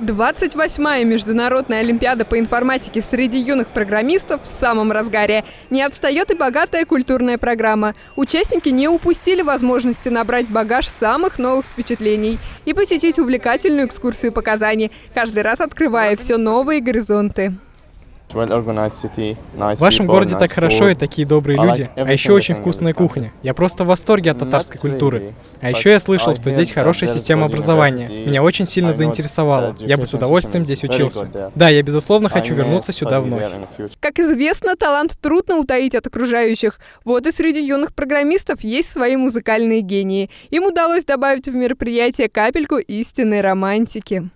28-я международная олимпиада по информатике среди юных программистов в самом разгаре. Не отстает и богатая культурная программа. Участники не упустили возможности набрать багаж самых новых впечатлений и посетить увлекательную экскурсию по Казани, каждый раз открывая все новые горизонты. В вашем городе так хорошо и такие добрые люди, а еще очень вкусная кухня. Я просто в восторге от татарской культуры. А еще я слышал, что здесь хорошая система образования. Меня очень сильно заинтересовало. Я бы с удовольствием здесь учился. Да, я безусловно хочу вернуться сюда вновь. Как известно, талант трудно утаить от окружающих. Вот и среди юных программистов есть свои музыкальные гении. Им удалось добавить в мероприятие капельку истинной романтики.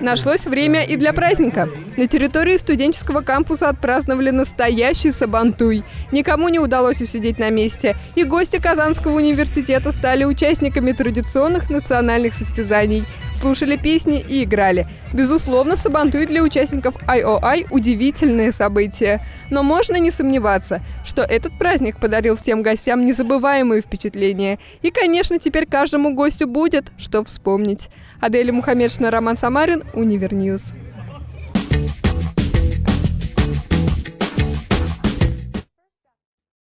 Нашлось время и для праздника. На территории студенческого кампуса отпраздновали настоящий сабантуй. Никому не удалось усидеть на месте, и гости Казанского университета стали участниками традиционных национальных состязаний, слушали песни и играли. Безусловно, сабантуй для участников IOI – удивительное событие. Но можно не сомневаться, что этот праздник подарил всем гостям незабываемые впечатления. И, конечно, теперь каждому гостю будет, что вспомнить. Аделя Мухаммедшина, Роман Самарин, Универньюз.